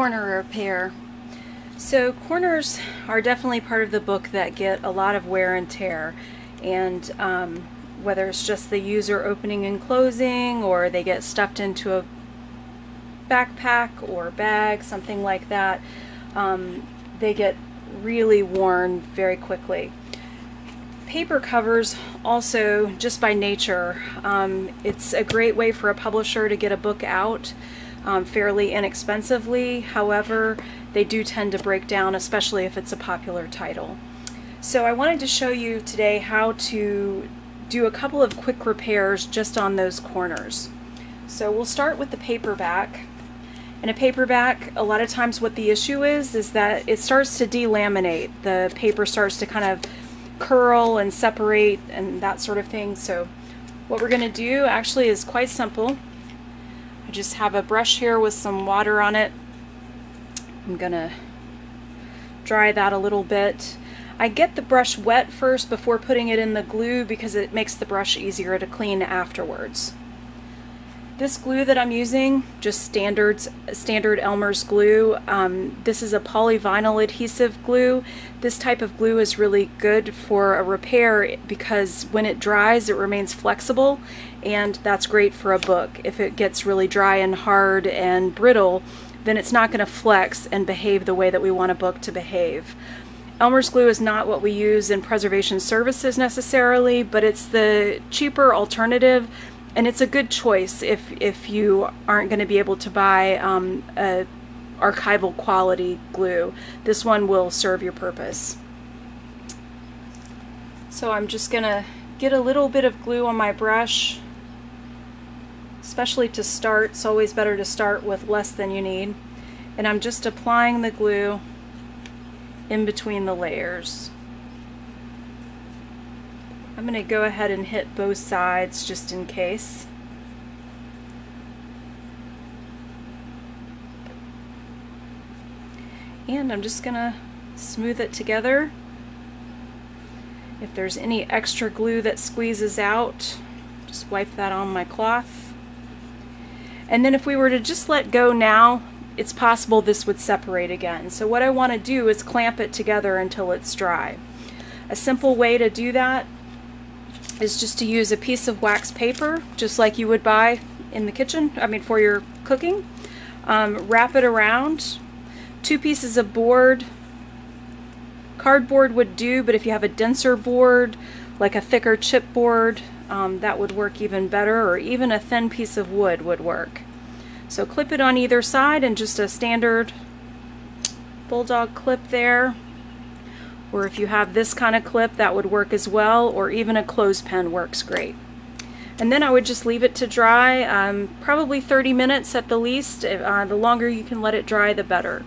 corner repair. So corners are definitely part of the book that get a lot of wear and tear and um, whether it's just the user opening and closing or they get stuffed into a backpack or bag, something like that, um, they get really worn very quickly. Paper covers also, just by nature, um, it's a great way for a publisher to get a book out um, fairly inexpensively. However, they do tend to break down, especially if it's a popular title. So I wanted to show you today how to do a couple of quick repairs just on those corners. So we'll start with the paperback. In a paperback, a lot of times what the issue is, is that it starts to delaminate. The paper starts to kind of curl and separate and that sort of thing. So what we're going to do actually is quite simple. I just have a brush here with some water on it. I'm gonna dry that a little bit. I get the brush wet first before putting it in the glue because it makes the brush easier to clean afterwards. This glue that I'm using, just standard, standard Elmer's glue, um, this is a polyvinyl adhesive glue. This type of glue is really good for a repair because when it dries it remains flexible and that's great for a book. If it gets really dry and hard and brittle, then it's not going to flex and behave the way that we want a book to behave. Elmer's glue is not what we use in preservation services necessarily, but it's the cheaper alternative and it's a good choice if if you aren't going to be able to buy um, a archival quality glue. This one will serve your purpose. So I'm just going to get a little bit of glue on my brush, especially to start. It's always better to start with less than you need. And I'm just applying the glue in between the layers. I'm going to go ahead and hit both sides just in case. And I'm just going to smooth it together. If there's any extra glue that squeezes out, just wipe that on my cloth. And then if we were to just let go now, it's possible this would separate again. So what I want to do is clamp it together until it's dry. A simple way to do that is just to use a piece of wax paper, just like you would buy in the kitchen, I mean for your cooking. Um, wrap it around. Two pieces of board. Cardboard would do, but if you have a denser board, like a thicker chipboard, um, that would work even better, or even a thin piece of wood would work. So clip it on either side and just a standard bulldog clip there or if you have this kind of clip that would work as well or even a clothespin works great. And then I would just leave it to dry um, probably 30 minutes at the least. Uh, the longer you can let it dry the better